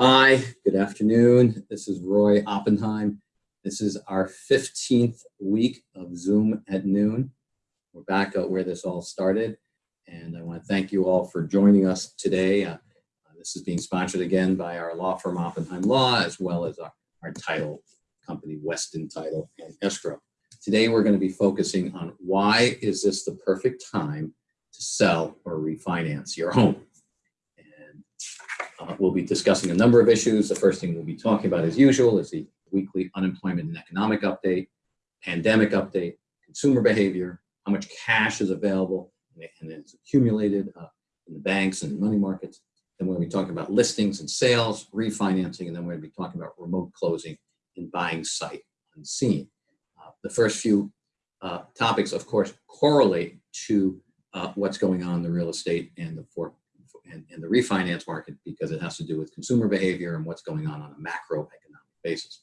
Hi, good afternoon. This is Roy Oppenheim. This is our 15th week of Zoom at noon. We're back at where this all started. And I want to thank you all for joining us today. Uh, this is being sponsored again by our law firm Oppenheim Law, as well as our, our title company, Weston Title and Escrow. Today, we're going to be focusing on why is this the perfect time to sell or refinance your home. Uh, we'll be discussing a number of issues. The first thing we'll be talking about, as usual, is the weekly unemployment and economic update, pandemic update, consumer behavior, how much cash is available and it's accumulated uh, in the banks and money markets. Then we're going to be talking about listings and sales, refinancing, and then we're going to be talking about remote closing and buying sight unseen. Uh, the first few uh, topics, of course, correlate to uh, what's going on in the real estate and the for, and, and, the refinance market because it has to do with consumer behavior and what's going on on a macroeconomic basis.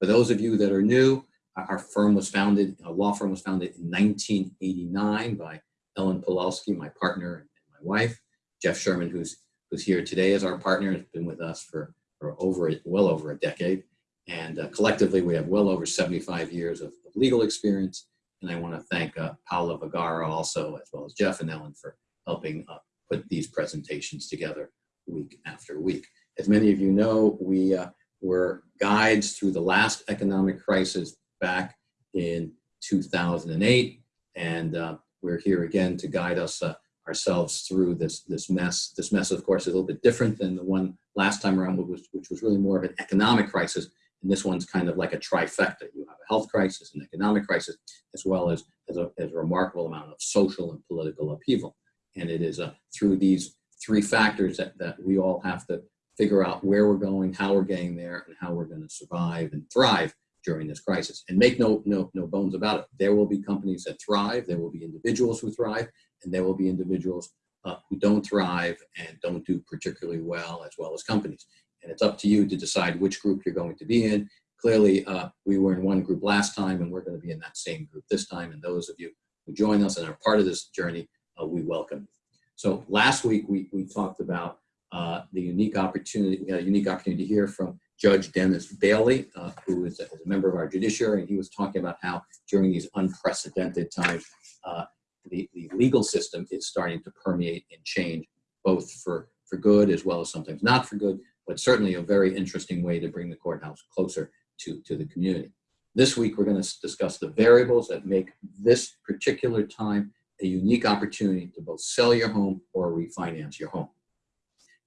For those of you that are new, our firm was founded, a law firm was founded in 1989 by Ellen Pawlowski, my partner and my wife. Jeff Sherman, who's who's here today as our partner, has been with us for, for over well over a decade. And uh, collectively, we have well over 75 years of, legal experience and I want to thank uh, Paula Vergara also, as well as Jeff and Ellen for helping uh, put these presentations together week after week. As many of you know, we uh, were guides through the last economic crisis back in 2008, and uh, we're here again to guide us uh, ourselves through this, this mess. This mess, of course, is a little bit different than the one last time around, which was, which was really more of an economic crisis, and this one's kind of like a trifecta. You have a health crisis, an economic crisis, as well as, as, a, as a remarkable amount of social and political upheaval. And it is uh, through these three factors that, that we all have to figure out where we're going, how we're getting there, and how we're going to survive and thrive during this crisis. And make no, no, no bones about it. There will be companies that thrive, there will be individuals who thrive, and there will be individuals uh, who don't thrive and don't do particularly well, as well as companies and it's up to you to decide which group you're going to be in. Clearly, uh, we were in one group last time, and we're going to be in that same group this time. And those of you who join us and are part of this journey, we welcome. So last week, we, we talked about uh, the unique opportunity, we had a unique opportunity to hear from Judge Dennis Bailey, uh, who is a, is a, member of our judiciary, and he was talking about how during these unprecedented times, uh, the, the legal system is starting to permeate and change, both for, for good as well as sometimes not for good, but certainly a very interesting way to bring the courthouse closer to, to the community. This week, we're going to discuss the variables that make this particular time a unique opportunity to both sell your home or refinance your home.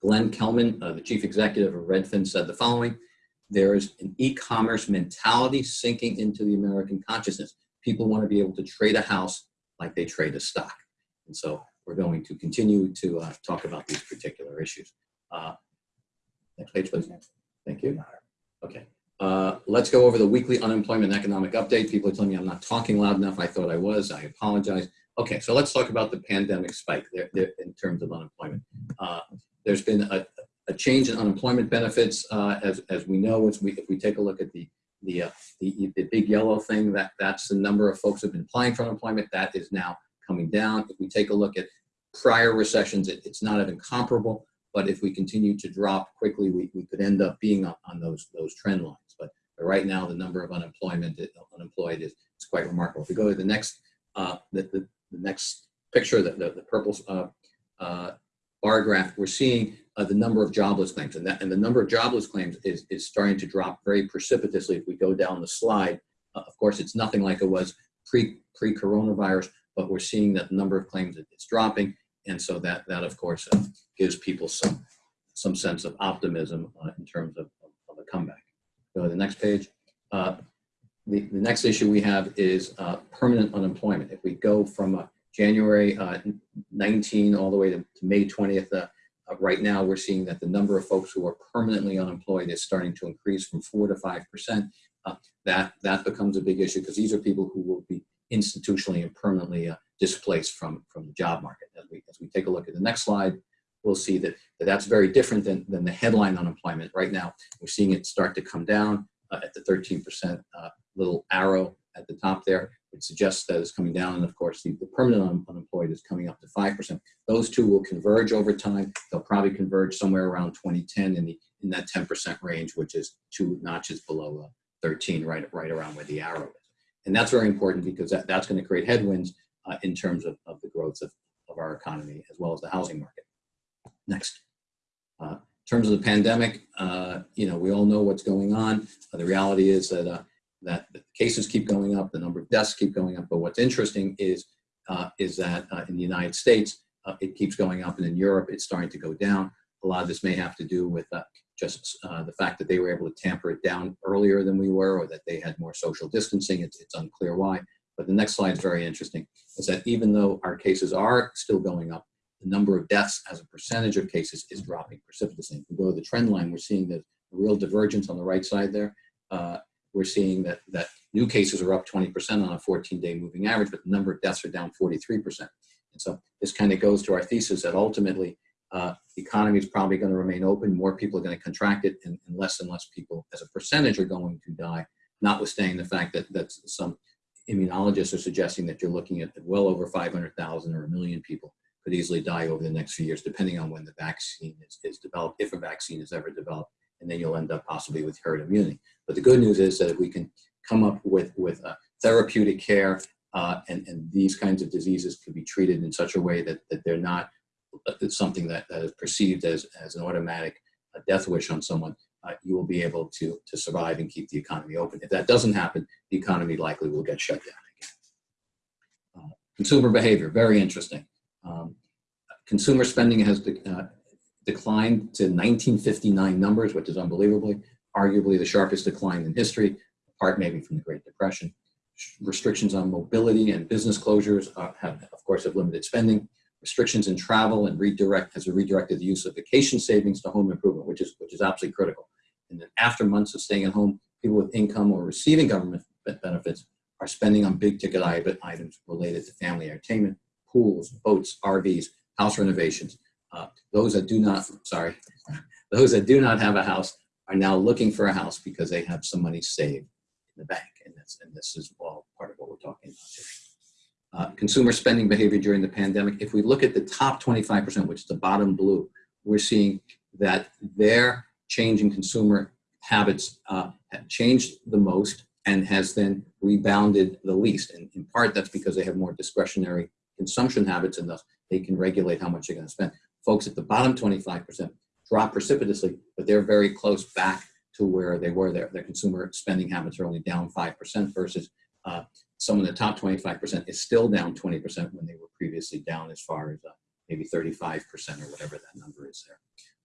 Glenn Kelman, uh, the chief executive of Redfin, said the following, there is an e-commerce mentality sinking into the American consciousness. People want to be able to trade a house like they trade a stock. And so we're going to continue to uh, talk about these particular issues. Uh, Next page, please. Thank you. Okay. Uh, let's go over the weekly unemployment economic update. People are telling me I'm not talking loud enough. I thought I was. I apologize. Okay, so let's talk about the pandemic spike there, there in terms of unemployment. Uh, there's been a, a, change in unemployment benefits, uh, as, as we know. As we, if we take a look at the the, uh, the, the big yellow thing, that that's the number of folks who've been applying for unemployment. That is now coming down. If we take a look at prior recessions, it, it's not even comparable. But if we continue to drop quickly, we, we could end up being on, on those, those trend lines. But, right now, the number of unemployment, unemployed is, is quite remarkable. If we go to the next, uh, the, the, the next picture, the, the, the purple uh, uh, bar graph, we're seeing uh, the number of jobless claims. And, that, and the number of jobless claims is, is starting to drop very precipitously if we go down the slide. Uh, of course, it's nothing like it was pre, pre-coronavirus, but we're seeing that the number of claims is dropping. And so that, that of course, uh, gives people some, some sense of optimism uh, in terms of, of, a comeback. Go to the next page. Uh, the, the next issue we have is uh, permanent unemployment. If we go from uh, January uh, 19 all the way to, to May 20th, right now we're seeing that the number of folks who are permanently unemployed is starting to increase from 4 to 5%. that, that becomes a big issue because these are people who will be institutionally and permanently uh, displaced from, from the job market. As we, as we take a look at the next slide, we'll see that, that that's very different than, than the headline unemployment. Right now, we're seeing it start to come down uh, at the 13% uh, little arrow at the top there, which suggests that it's coming down. And of course, the, the permanent un- unemployed is coming up to 5%. Those two will converge over time. They'll probably converge somewhere around 2010 in, the, in that 10% range, which is two notches below uh, 13, right, right around where the arrow is. And that's very important because that, that's going to create headwinds uh, in terms of, of the growth of, of our economy as well as the housing market. Next. Uh, in terms of the pandemic, uh, you know, we all know what's going on. Uh, the reality is that uh, that the cases keep going up, the number of deaths keep going up. But what's interesting is uh, is that uh, in the United States, uh, it keeps going up, and in Europe, it's starting to go down. A lot of this may have to do with uh, just uh, the fact that they were able to tamper it down earlier than we were, or that they had more social distancing. It's, it's unclear why. But the next slide is very interesting. Is that even though our cases are still going up, the number of deaths as a percentage of cases is dropping precipitously. If we go to the trend line, we're seeing the real divergence on the right side there. Uh, we're seeing that, that new cases are up 20% on a 14-day moving average, but the number of deaths are down 43%. And so this kind of goes to our thesis that ultimately uh, the economy is probably going to remain open. More people are going to contract it, and, and, less and less people, as a percentage, are going to die. Notwithstanding the fact that that some immunologists are suggesting that you're looking at well over 500,000 or a million people could easily die over the next few years, depending on when the vaccine is, is developed, if a vaccine is ever developed, and then you'll end up possibly with herd immunity. But the good news is that if we can come up with, with uh, therapeutic care uh, and, and these kinds of diseases can be treated in such a way that, that they're not it's something that, that is perceived as, as an automatic uh, death wish on someone, uh, you will be able to, to survive and keep the economy open. If that doesn't happen, the economy likely will get shut down again. Uh, consumer behavior, very interesting. Um, consumer spending has uh, declined to 1959 numbers, which is unbelievably, arguably the sharpest decline in history, apart maybe from the Great Depression. Restrictions on mobility and business closures uh, have, of course, have limited spending restrictions in travel and redirect has redirected the use of vacation savings to home improvement, which is which is absolutely critical. And then after months of staying at home, people with income or receiving government benefits are spending on big ticket items related to family entertainment, pools, boats, RVs, house renovations. Uh, those that do not, sorry, those that do not have a house are now looking for a house because they have some money saved in the bank. And, that's, and this is all part of what we're talking about uh, consumer spending behavior during the pandemic, if we look at the top 25%, which is the bottom blue, we're seeing that their change in consumer habits uh, have changed the most and has then rebounded the least. And in part, that's because they have more discretionary consumption habits and thus they can regulate how much they're going to spend. Folks at the bottom 25% drop precipitously, but they're very close back to where they were there. Their consumer spending habits are only down 5% versus uh, some of the top 25% is still down 20% when they were previously down as far as uh, maybe 35% or whatever that number is there.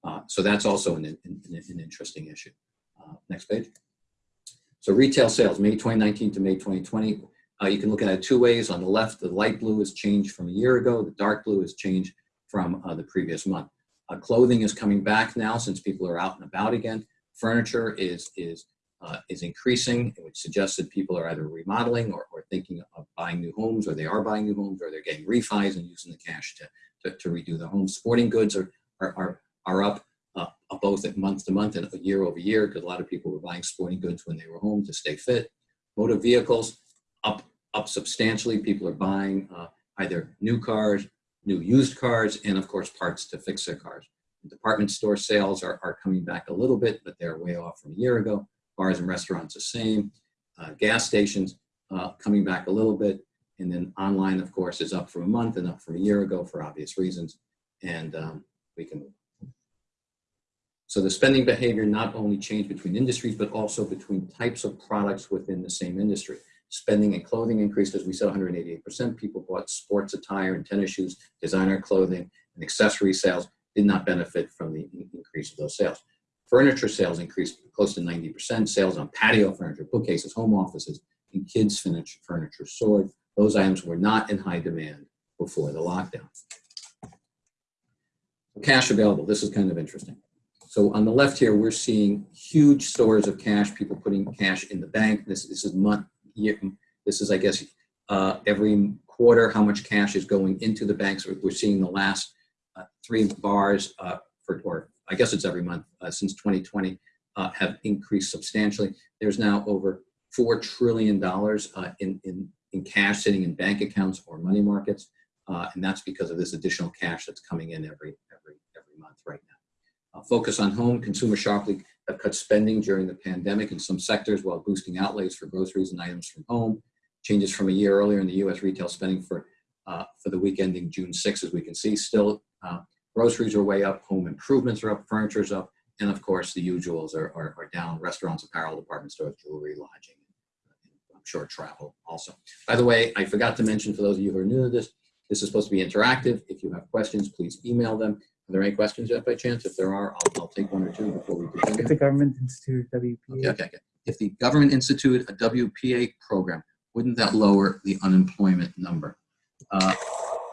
Uh, so that's also an, an, an interesting issue. Uh, next page. So retail sales, May 2019 to May 2020. Uh, you can look at it two ways. On the left, the light blue has changed from a year ago. The dark blue has changed from uh, the previous month. Uh, clothing is coming back now since people are out and about again. Furniture is, is uh, is increasing, which suggests that people are either remodeling or, or, thinking of buying new homes, or they are buying new homes, or they're getting refis and using the cash to, to, to redo the homes. Sporting goods are, are, are, are up uh, both at month to month and year over year because a lot of people were buying sporting goods when they were home to stay fit. Motor vehicles up, up substantially. People are buying uh, either new cars, new used cars, and of course parts to fix their cars. Department store sales are, are coming back a little bit, but they're way off from a year ago bars and restaurants the same, uh, gas stations uh, coming back a little bit, and then online, of course, is up from a month and up from a year ago for obvious reasons, and um, we can move. So the spending behavior not only changed between industries, but also between types of products within the same industry. Spending and clothing increased, as we said, 188%. People bought sports attire and tennis shoes, designer clothing, and accessory sales did not benefit from the increase of those sales. Furniture sales increased close to 90%. Sales on patio furniture, bookcases, home offices, and kids' furniture soared. Those items were not in high demand before the lockdown. Cash available. This is kind of interesting. So on the left here, we're seeing huge stores of cash, people putting cash in the bank. This, this is month, this is, I guess, uh, every quarter, how much cash is going into the banks. We're seeing the last uh, three bars uh, for, or I guess it's every month uh, since 2020, uh, have increased substantially. There's now over $4 trillion in, in, in cash sitting in bank accounts or money markets. And that's because of this additional cash that's coming in every, every, every month right now. Uh, focus on home, consumer sharply have cut spending during the pandemic in some sectors while boosting outlays for groceries and items from home. Changes from a year earlier in the U.S. retail spending for, uh, for the week ending June 6, as we can see, still uh, groceries are way up, home improvements are up, furniture is up, and of course the usuals are, are, are down, restaurants, apparel, department stores, jewelry, lodging, I'm sure travel also. By the way, I forgot to mention for those of you who are new to this, this is supposed to be interactive. If you have questions, please email them. Are there any questions yet by chance? If there are, I'll, I'll take one or two before we continue. If the government institute WPA. Okay, okay, okay. If the government instituted a WPA program, wouldn't that lower the unemployment number? Uh,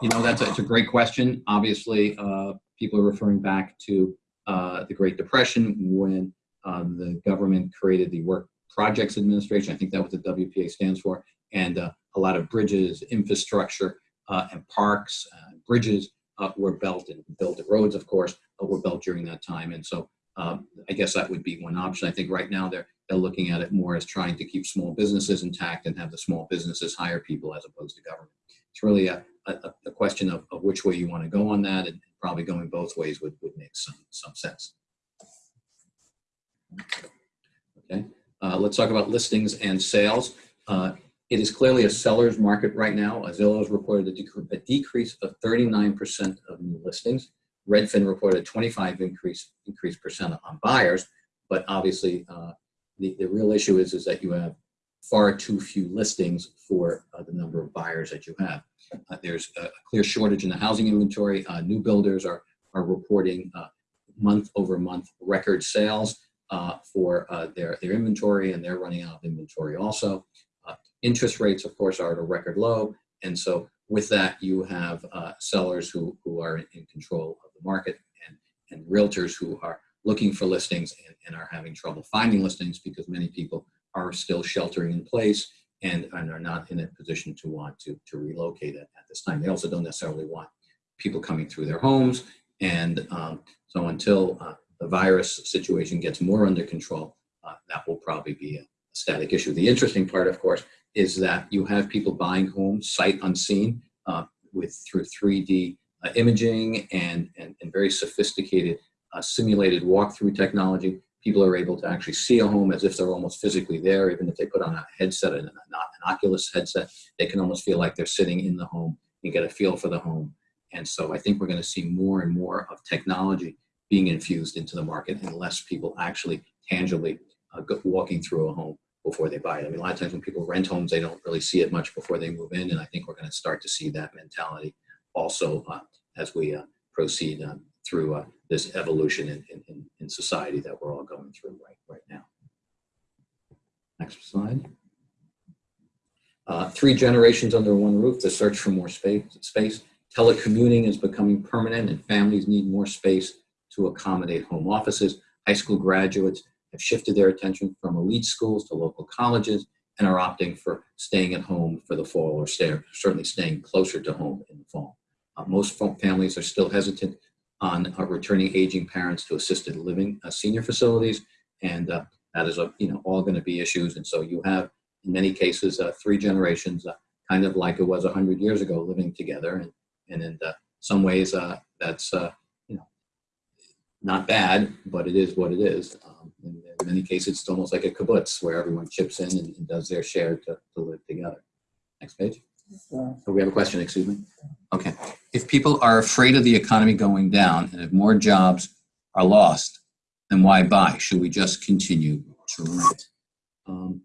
you know, that's a, it's a great question. Obviously, uh, people are referring back to uh, the Great Depression when uh, the government created the Work Projects Administration. I think that what the WPA stands for. And uh, a lot of bridges, infrastructure, uh, and parks, bridges uh, were built and built roads, of course, uh, were built during that time. And so um, I guess that would be one option. I think right now they're, they're looking at it more as trying to keep small businesses intact and have the small businesses hire people as opposed to government. It's really a, a, a question of, of which way you want to go on that and probably going both ways would, would make some, some sense. Okay, uh, let's talk about listings and sales. Uh, it is clearly a seller's market right now. Zillow has reported a, dec a decrease of 39% of new listings. Redfin reported a 25 increase increase percent on buyers, but obviously uh, the, the real issue is, is that you have far too few listings for uh, the number of buyers that you have. Uh, there's a clear shortage in the housing inventory. Uh, new builders are, are reporting uh, month over month record sales uh, for their, their inventory and they're running out of inventory also. Interest rates, of course, are at a record low. And so with that, you have uh, sellers who, who are in control of the market and, and realtors who are looking for listings and, and are having trouble finding listings because many people are still sheltering in place and, and are not in a position to want to, to relocate at, at this time. They also don't necessarily want people coming through their homes. And um, so until uh, the virus situation gets more under control, uh, that will probably be a static issue. The interesting part, of course, is that you have people buying homes sight unseen uh, with through 3D uh, imaging and, and, and, very sophisticated uh, simulated walkthrough technology. People are able to actually see a home as if they're almost physically there, even if they put on a headset and an, an Oculus headset, they can almost feel like they're sitting in the home and get a feel for the home. And so I think we're going to see more and more of technology being infused into the market and less people actually tangibly uh, walking through a home before they buy it. I mean, a lot of times when people rent homes, they don't really see it much before they move in. And I think we're going to start to see that mentality also uh, as we uh, proceed uh, through uh, this evolution in, in, in, society that we're all going through right, right now. Next slide. Uh, three generations under one roof, the search for more space, space. Telecommuting is becoming permanent and families need more space to accommodate home offices. High school graduates have shifted their attention from elite schools to local colleges and are opting for staying at home for the fall or stay, certainly staying closer to home in the fall. Uh, most families are still hesitant on uh, returning aging parents to assisted living uh, senior facilities, and uh, that is a, you know all going to be issues. And so you have, in many cases, uh, three generations, uh, kind of like it was 100 years ago, living together. And, and in some ways, that's you know not bad, but it is what it is. Um, in, many cases, it's almost like a kibbutz where everyone chips in and, and does their share to, to live together. Next page. So we have a question, excuse me. Okay. If people are afraid of the economy going down and if more jobs are lost, then why buy? Should we just continue to rent? Um,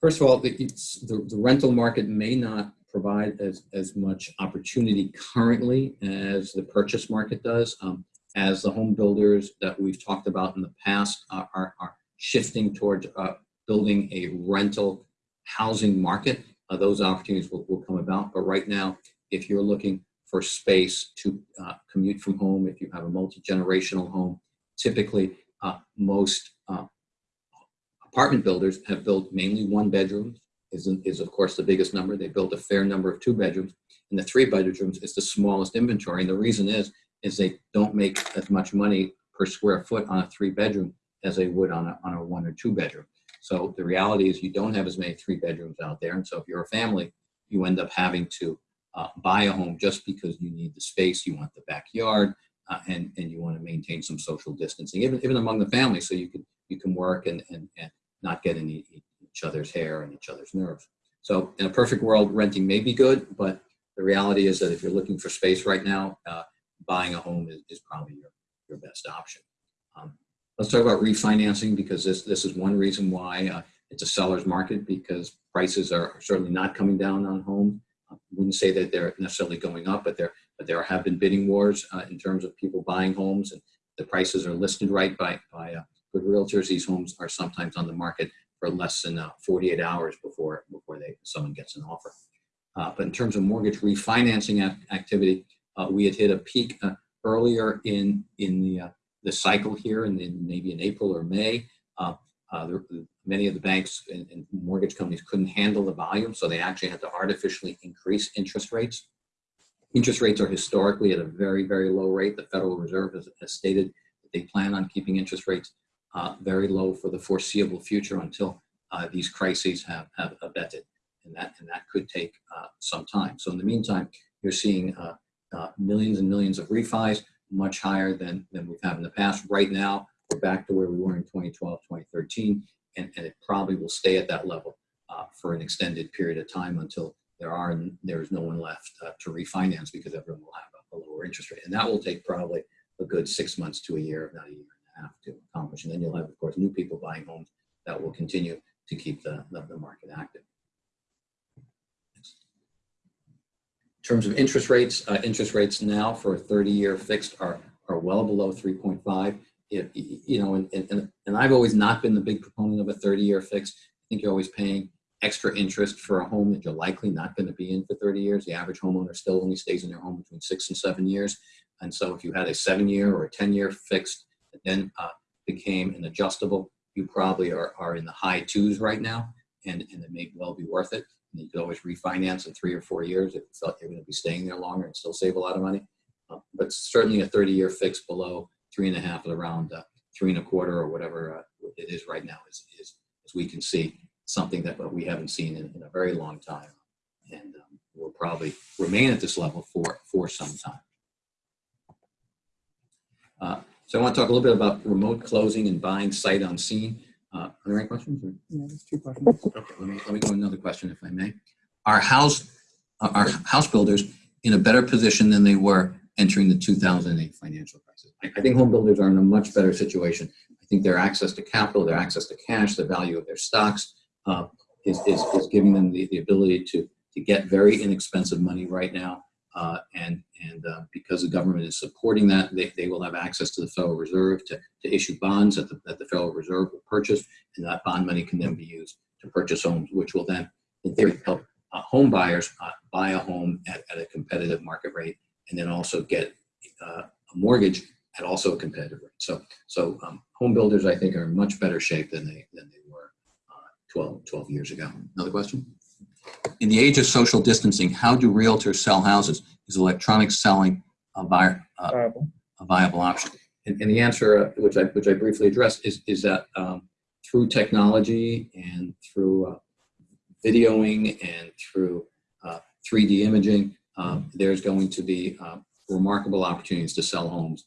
first of all, the, the, the rental market may not provide as, as much opportunity currently as the purchase market does. Um, as the home builders that we've talked about in the past are, are, are shifting towards uh, building a rental housing market, uh, those opportunities will, will come about. But right now, if you're looking for space to uh, commute from home, if you have a multi-generational home, typically uh, most uh, apartment builders have built mainly one bedrooms, is, is of course the biggest number. They built a fair number of two bedrooms, and the three bedrooms is the smallest inventory. And the reason is is they don't make as much money per square foot on a three bedroom as they would on a, on a one or two bedroom. So the reality is you don't have as many three bedrooms out there. And so if you're a family, you end up having to uh, buy a home just because you need the space, you want the backyard, uh, and, and you want to maintain some social distancing, even, even among the family, so you can, you can work and, and, and not get in each other's hair and each other's nerves. So in a perfect world, renting may be good, but the reality is that if you're looking for space right now, uh, buying a home is, is probably your, your best option. Um, let's talk about refinancing because this, this is one reason why uh, it's a seller's market because prices are certainly not coming down on homes. I wouldn't say that they're necessarily going up, but there, but there have been bidding wars uh, in terms of people buying homes and the prices are listed right by, by uh, good realtors. These homes are sometimes on the market for less than uh, 48 hours before, before they, someone gets an offer. Uh, but in terms of mortgage refinancing ac activity, uh, we had hit a peak uh, earlier in, in the, the cycle here and in maybe in April or May. There, many of the banks and, and, mortgage companies couldn't handle the volume, so they actually had to artificially increase interest rates. Interest rates are historically at a very, very low rate. The Federal Reserve has, has stated that they plan on keeping interest rates uh, very low for the foreseeable future until uh, these crises have, have abated. And that, and that could take uh, some time. So in the meantime, you're seeing uh, uh, millions and millions of refis, much higher than, than we've had in the past. Right now, we're back to where we were in 2012, 2013, and, and it probably will stay at that level uh, for an extended period of time until there are there is no one left uh, to refinance because everyone will have a, a, lower interest rate, and that will take probably a good six months to a year, if not a year and a half, to accomplish. And then you'll have, of course, new people buying homes that will continue to keep the, the, the market active. In terms of interest rates, uh, interest rates now for a 30-year fixed are are well below 3.5. If, you know, and, and, and I've always not been the big proponent of a 30-year fixed. I think you're always paying extra interest for a home that you're likely not going to be in for 30 years. The average homeowner still only stays in their home between six and seven years. And so if you had a seven-year or a 10-year fixed that then uh, became an adjustable, you probably are, are in the high twos right now, and, and it may well be worth it. You could always refinance in three or four years if you thought you're going to be staying there longer and still save a lot of money. Uh, but certainly a 30 year fix below three and a half at around uh, three and a quarter or whatever uh, it is right now is, is, as we can see, something that we haven't seen in, in a very long time. And um, will probably remain at this level for, for some time. Uh, so I want to talk a little bit about remote closing and buying sight unseen. Uh, are there any questions? Or? Yeah, there's two questions. Okay, let me, let me go to another question if I may. Are house, are house builders in a better position than they were entering the 2008 financial crisis? I, I think home builders are in a much better situation. I think their access to capital, their access to cash, the value of their stocks uh, is, is, is giving them the, the ability to, to get very inexpensive money right now. Uh, and and uh, because the government is supporting that, they, they will have access to the Federal Reserve to, to issue bonds that the, that the Federal Reserve will purchase, and that bond money can then be used to purchase homes, which will then, in theory, help uh, home buyers uh, buy a home at, at a competitive market rate, and then also get uh, a mortgage at also a competitive rate. So, so um, home builders, I think, are in much better shape than they than they were uh, 12, 12 years ago. Another question? In the age of social distancing, how do realtors sell houses? Is electronic selling a, vi uh, Viable. a viable option? And, and the answer, uh, which I which I briefly addressed, is is that um, through technology and through uh, videoing and through 3D uh, imaging, um, there's going to be uh, remarkable opportunities to sell homes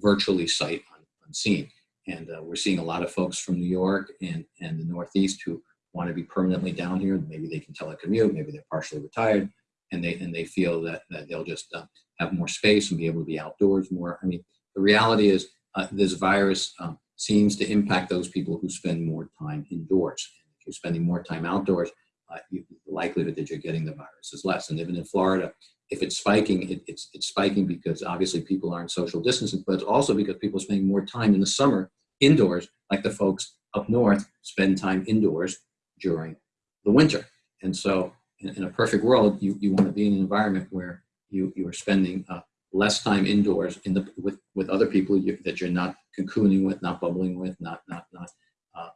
virtually sight unseen. And uh, we're seeing a lot of folks from New York and, and the Northeast who want to be permanently down here. Maybe they can telecommute, maybe they're partially retired, and they and they feel that, that they'll just uh, have more space and be able to be outdoors more. I mean, the reality is uh, this virus um, seems to impact those people who spend more time indoors. If you're spending more time outdoors, uh, you, the likelihood that you're getting the virus is less. And even in Florida, if it's spiking, it, it's, it's spiking because obviously people aren't social distancing, but also because people are spending more time in the summer indoors, like the folks up north spend time indoors during the winter. And so in, in a perfect world, you, you want to be in an environment where you, you are spending uh, less time indoors in the, with, with other people you, that you're not cocooning with, not bubbling with, not, not, not uh,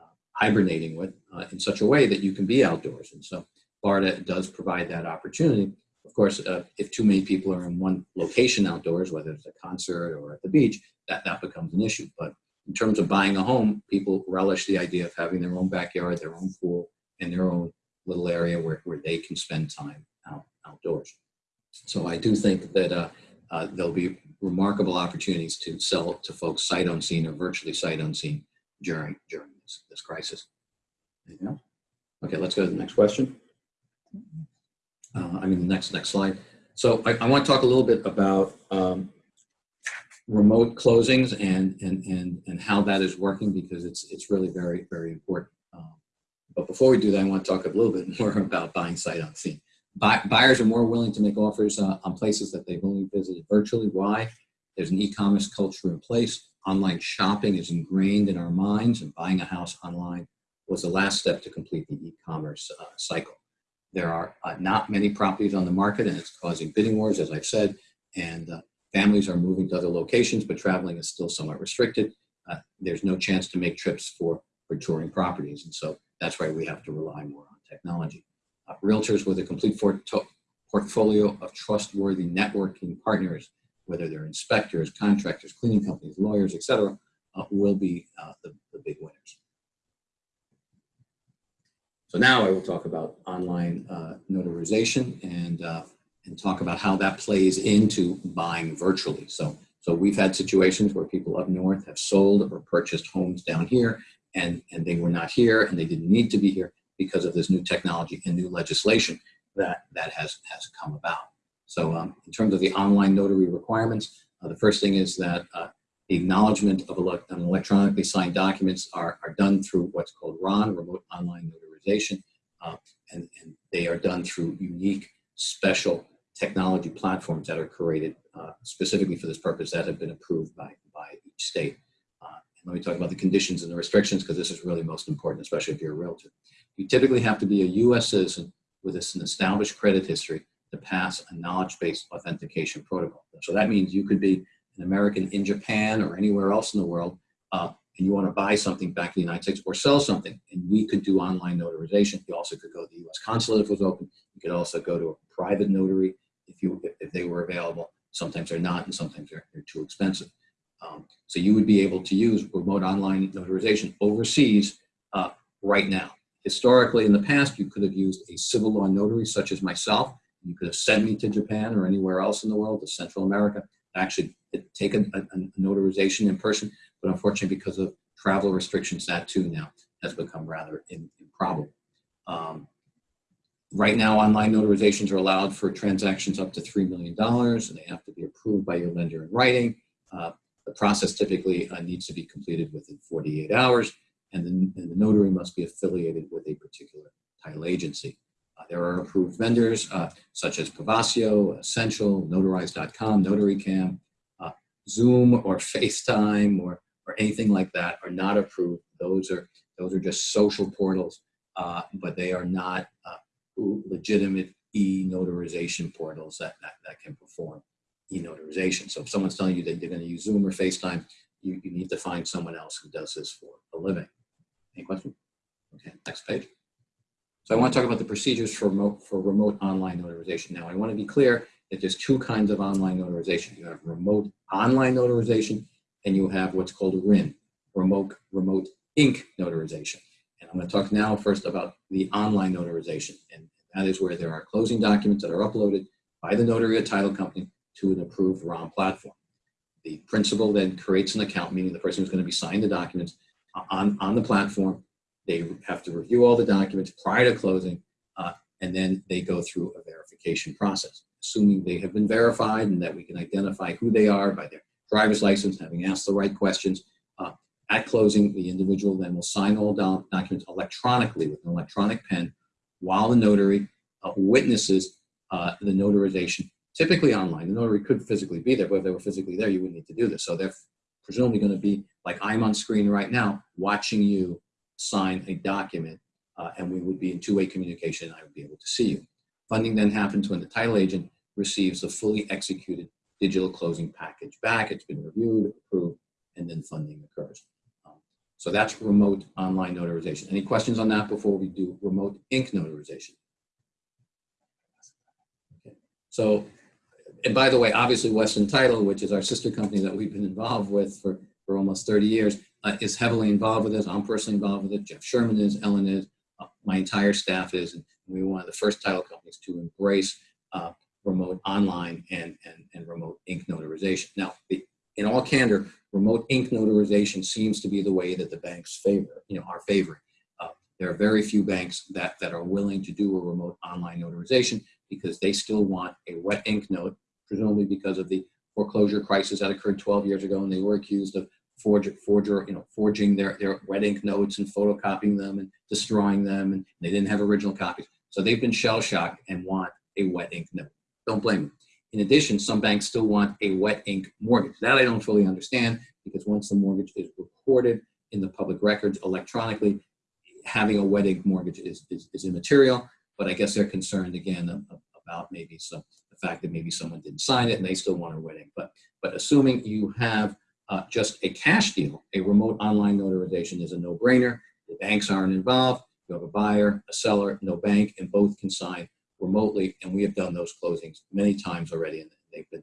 uh, hibernating with uh, in such a way that you can be outdoors. And so Florida does provide that opportunity. Of course, uh, if too many people are in one location outdoors, whether it's a concert or at the beach, that, that becomes an issue. But in terms of buying a home, people relish the idea of having their own backyard, their own pool, and their own little area where, where they can spend time out, outdoors. So I do think that uh, uh, there'll be remarkable opportunities to sell to folks sight unseen or virtually sight unseen during during this, this crisis. Okay, let's go to the next question. Uh, I mean, the next next slide. So I, I want to talk a little bit about um, remote closings and, and, and, and how that is working because it's, it's really very, very important. But before we do that, I want to talk a little bit more about buying sight unseen. Buy, buyers are more willing to make offers uh, on places that they've only visited virtually. Why? There's an e-commerce culture in place. Online shopping is ingrained in our minds and buying a house online was the last step to complete the e-commerce uh, cycle. There are uh, not many properties on the market and it's causing bidding wars, as I've said, and uh, families are moving to other locations, but traveling is still somewhat restricted. Uh, there's no chance to make trips for, for touring properties. And so that's why we have to rely more on technology. Uh, realtors with a complete portfolio of trustworthy networking partners, whether they're inspectors, contractors, cleaning companies, lawyers, etc., uh, will be uh, the, the big winners. So now I will talk about online uh, notarization and, uh, and talk about how that plays into buying virtually. So, so we've had situations where people up north have sold or purchased homes down here and, and they were not here and they didn't need to be here because of this new technology and new legislation that, that has, has come about. So um, in terms of the online notary requirements, uh, the first thing is that uh, the acknowledgement of ele electronically signed documents are, are done through what's called RON, Remote Online Notarization, uh, and, and, they are done through unique, special technology platforms that are created uh, specifically for this purpose that have been approved by, by each state. Let me talk about the conditions and the restrictions because this is really most important, especially if you're a realtor. You typically have to be a U.S. citizen with an established credit history to pass a knowledge-based authentication protocol. So that means you could be an American in Japan or anywhere else in the world, uh, and you want to buy something back in the United States or sell something, and we could do online notarization. You also could go to the U.S. consulate if it was open. You could also go to a private notary if you if they were available. Sometimes they're not, and sometimes they're, they're too expensive. Um, so you would be able to use remote online notarization overseas uh, right now. Historically, in the past, you could have used a civil law notary such as myself. You could have sent me to Japan or anywhere else in the world, to Central America, actually take a, a, a notarization in person but unfortunately because of travel restrictions, that too now has become rather improbable. Um, right now, online notarizations are allowed for transactions up to $3 million, and they have to be approved by your lender in writing. Uh, the process typically uh, needs to be completed within 48 hours, and the, and the, notary must be affiliated with a particular title agency. Uh, there are approved vendors uh, such as Pavaso, Essential, Notarize.com, NotaryCam, uh, Zoom or FaceTime or or anything like that are not approved. Those are those are just social portals, uh, but they are not uh, legitimate e-notarization portals that, that, that can perform e-notarization. So if someone's telling you that they're going to use Zoom or FaceTime, you, you need to find someone else who does this for a living. Any questions? Okay, next page. So I want to talk about the procedures for remote, for remote online notarization. Now, I want to be clear that there's two kinds of online notarization. You have remote online notarization and you have what's called a RIN, remote, remote ink notarization. And I'm going to talk now first about the online notarization. And that is where there are closing documents that are uploaded by the notary or title company to an approved RON platform. The principal then creates an account, meaning the person who's going to be signing the documents on, on the platform. They have to review all the documents prior to closing, uh, and then they go through a verification process. Assuming they have been verified and that we can identify who they are by their driver's license, having asked the right questions. Uh, at closing, the individual then will sign all doc documents electronically with an electronic pen while the notary uh, witnesses uh, the notarization, typically online. The notary could physically be there, but if they were physically there, you wouldn't need to do this. So they're presumably going to be like I'm on screen right now, watching you sign a document, uh, and we would be in two-way communication. I would be able to see you. Funding then happens when the title agent receives the fully executed digital closing package back. It's been reviewed, approved, and then funding occurs. Um, so that's remote online notarization. Any questions on that before we do remote ink notarization? Okay. So, and by the way, obviously Western Title, which is our sister company that we've been involved with for, for almost 30 years, uh, is heavily involved with this. I'm personally involved with it. Jeff Sherman is, Ellen is, uh, my entire staff is, and we were one of the first title companies to embrace uh, remote online and, and, and remote ink notarization. Now, the, in all candor, remote ink notarization seems to be the way that the banks favor, you know, are favoring. Uh, there are very few banks that, that are willing to do a remote online notarization because they still want a wet ink note, presumably because of the foreclosure crisis that occurred 12 years ago and they were accused of forger, forger, you know, forging their, their wet ink notes and photocopying them and destroying them and they didn't have original copies. So they've been shell shocked and want a wet ink note. Don't blame them. In addition, some banks still want a wet ink mortgage. That I don't fully understand because once the mortgage is recorded in the public records electronically, having a wet ink mortgage is, is, is immaterial. But I guess they're concerned again um, about maybe some fact that maybe someone didn't sign it and they still want a wet ink. But but assuming you have uh, just a cash deal, a remote online notarization is a no-brainer. The banks aren't involved. You have a buyer, a seller, no bank, and both can sign remotely. And we have done those closings many times already, and they've been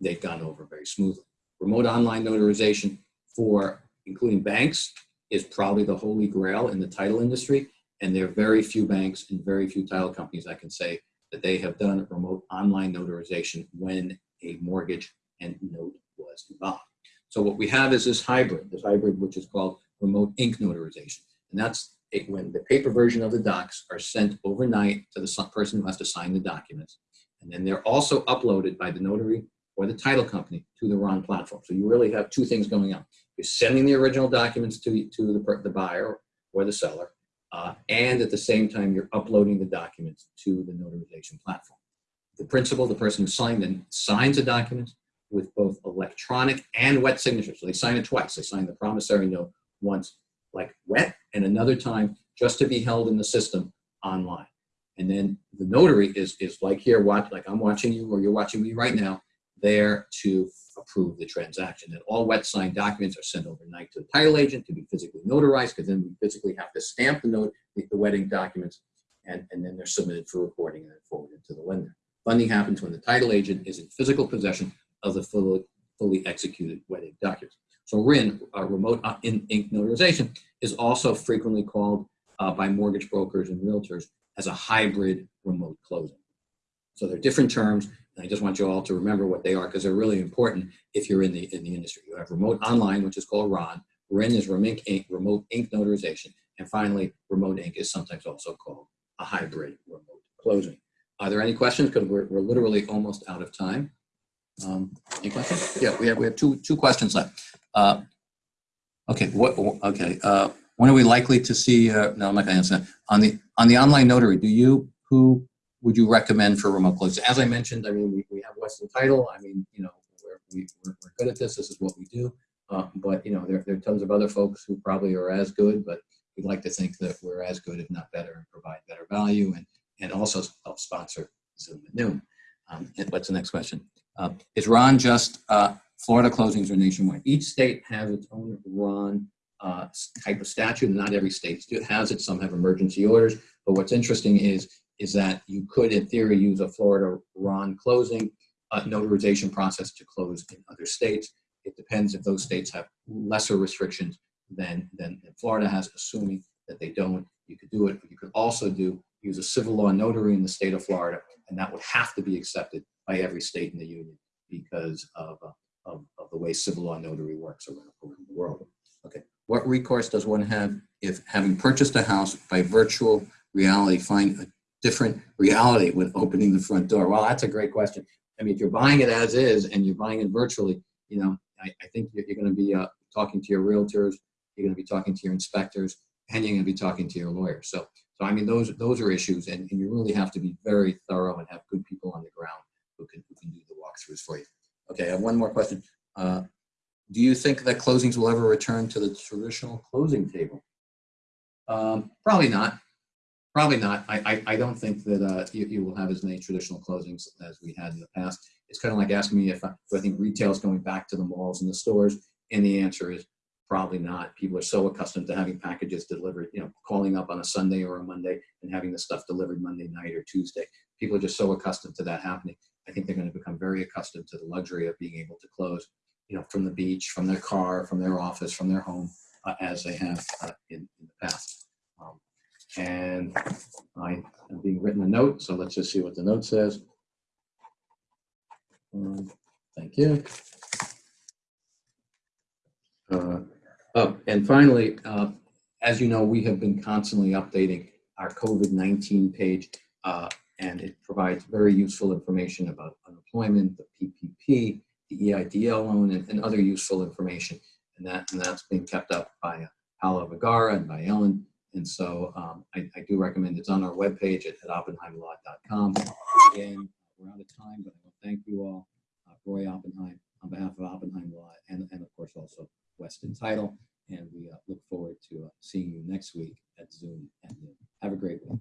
they've gone over very smoothly. Remote online notarization for including banks is probably the holy grail in the title industry. And there are very few banks and very few title companies I can say that they have done remote online notarization when a mortgage and note was involved. So what we have is this hybrid, this hybrid which is called remote ink notarization. And that's it, when the paper version of the docs are sent overnight to the person who has to sign the documents. And then they're also uploaded by the notary or the title company to the RON platform. So you really have two things going on. You're sending the original documents to, to the, the buyer or the seller, uh, and at the same time, you're uploading the documents to the notarization platform. The principal, the person who signed them, signs the documents with both electronic and wet signatures. So they sign it twice. They sign the promissory note once like wet and another time just to be held in the system online. And then the notary is, is like here, watch, like I'm watching you or you're watching me right now, there to approve the transaction. And all wet signed documents are sent overnight to the title agent to be physically notarized because then we physically have to stamp the note, the, the wet ink documents, and, and then they're submitted for recording and then forwarded to the lender. Funding happens when the title agent is in physical possession of the fully, fully executed wet ink documents. So RIN, uh, remote uh, in, ink notarization, is also frequently called uh, by mortgage brokers and realtors as a hybrid remote closing. So they're different terms, I just want you all to remember what they are because they're really important if you're in the in the industry. You have remote online, which is called RON. RIN is remote ink, remote ink notarization, and finally, remote ink is sometimes also called a hybrid remote closing. Are there any questions? Because we're, we're literally almost out of time. Um, any questions? Yeah, we have we have two two questions left. Uh, okay, what? Okay, uh, when are we likely to see? Uh, no, I'm not to answer that. On the on the online notary, do you who would you recommend for remote closing? As I mentioned, I mean we, we have Western Title. I mean you know we're we, are we are good at this. This is what we do. Uh, but you know there, there are tons of other folks who probably are as good, but we'd like to think that we're as good, if not better, and provide better value and and also help sponsor Zoom at noon. Um, what's the next question? Uh, is RON just uh, Florida closings or nationwide? Each state has its own RON uh, type of statute, not every state has it. Some have emergency orders. But what's interesting is, is that you could, in theory, use a Florida RON closing uh, notarization process to close in other states. It depends if those states have lesser restrictions than, than, Florida has, assuming that they don't. You could do it. But you could also do use a civil law notary in the state of Florida, and that would have to be accepted by every state in the union because of, uh, of, of, the way civil law notary works around, around the world. Okay, what recourse does one have if having purchased a house by virtual reality find a different reality when opening the front door? Well, that's a great question. I mean, if you're buying it as is and you're buying it virtually, you know, I, I think you're, you're going to be uh, talking to your realtors, you're going to be talking to your inspectors, and you're going to be talking to your lawyers. So, so I mean, those those are issues, and, and you really have to be very thorough and have good people on the ground who can, who can do the walkthroughs for you. Okay, I have one more question. Uh, do you think that closings will ever return to the traditional closing table? Um, probably not. Probably not. I, I, I don't think that uh, you, you, will have as many traditional closings as we had in the past. It's kind of like asking me if I, I think retail is going back to the malls and the stores, and the answer is probably not. People are so accustomed to having packages delivered, you know, calling up on a Sunday or a Monday and having the stuff delivered Monday night or Tuesday. People are just so accustomed to that happening. I think they're going to become very accustomed to the luxury of being able to close, you know, from the beach, from their car, from their office, from their home, uh, as they have uh, in, in the past. And I am being written a note, so let's just see what the note says. Um, Thank you. Uh, Oh, and finally, uh, as you know, we have been constantly updating our COVID-19 page, uh, and it provides very useful information about unemployment, the PPP, the EIDL loan, and, and other useful information. And that and that's being kept up by uh, Paolo Vergara and by Ellen. And so um, I, I do recommend it's on our webpage at, at oppenheimlaw.com. Again, we're out of time, but I want to thank you all. Uh, Roy Oppenheim on behalf of Oppenheim Law and, and of course also Weston Title. And we uh, look forward to uh, seeing you next week at Zoom. Have a great week.